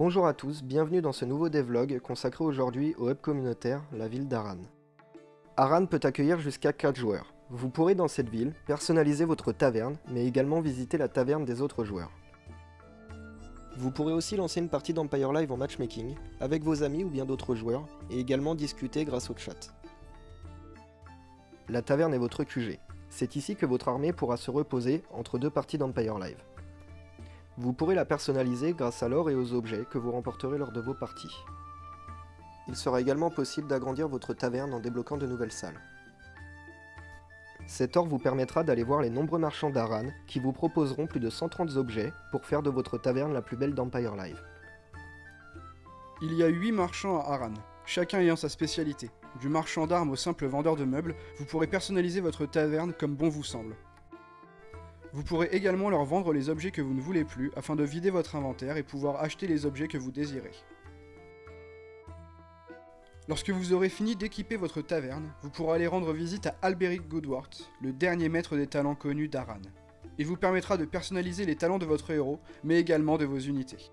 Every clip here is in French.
Bonjour à tous, bienvenue dans ce nouveau devlog consacré aujourd'hui au hub communautaire, la ville d'Aran. Aran peut accueillir jusqu'à 4 joueurs. Vous pourrez dans cette ville personnaliser votre taverne, mais également visiter la taverne des autres joueurs. Vous pourrez aussi lancer une partie d'Empire Live en matchmaking, avec vos amis ou bien d'autres joueurs, et également discuter grâce au chat. La taverne est votre QG. C'est ici que votre armée pourra se reposer entre deux parties d'Empire Live. Vous pourrez la personnaliser grâce à l'or et aux objets que vous remporterez lors de vos parties. Il sera également possible d'agrandir votre taverne en débloquant de nouvelles salles. Cet or vous permettra d'aller voir les nombreux marchands d'Aran qui vous proposeront plus de 130 objets pour faire de votre taverne la plus belle d'Empire Live. Il y a 8 marchands à Aran, chacun ayant sa spécialité. Du marchand d'armes au simple vendeur de meubles, vous pourrez personnaliser votre taverne comme bon vous semble. Vous pourrez également leur vendre les objets que vous ne voulez plus afin de vider votre inventaire et pouvoir acheter les objets que vous désirez. Lorsque vous aurez fini d'équiper votre taverne, vous pourrez aller rendre visite à Alberic Goodwart, le dernier maître des talents connus d'Aran. Il vous permettra de personnaliser les talents de votre héros, mais également de vos unités.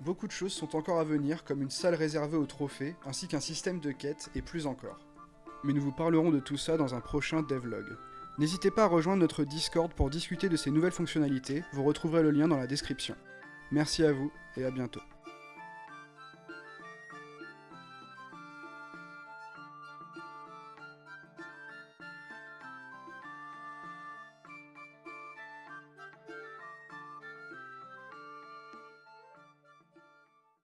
Beaucoup de choses sont encore à venir, comme une salle réservée aux trophées, ainsi qu'un système de quêtes, et plus encore. Mais nous vous parlerons de tout ça dans un prochain devlog. N'hésitez pas à rejoindre notre Discord pour discuter de ces nouvelles fonctionnalités, vous retrouverez le lien dans la description. Merci à vous, et à bientôt.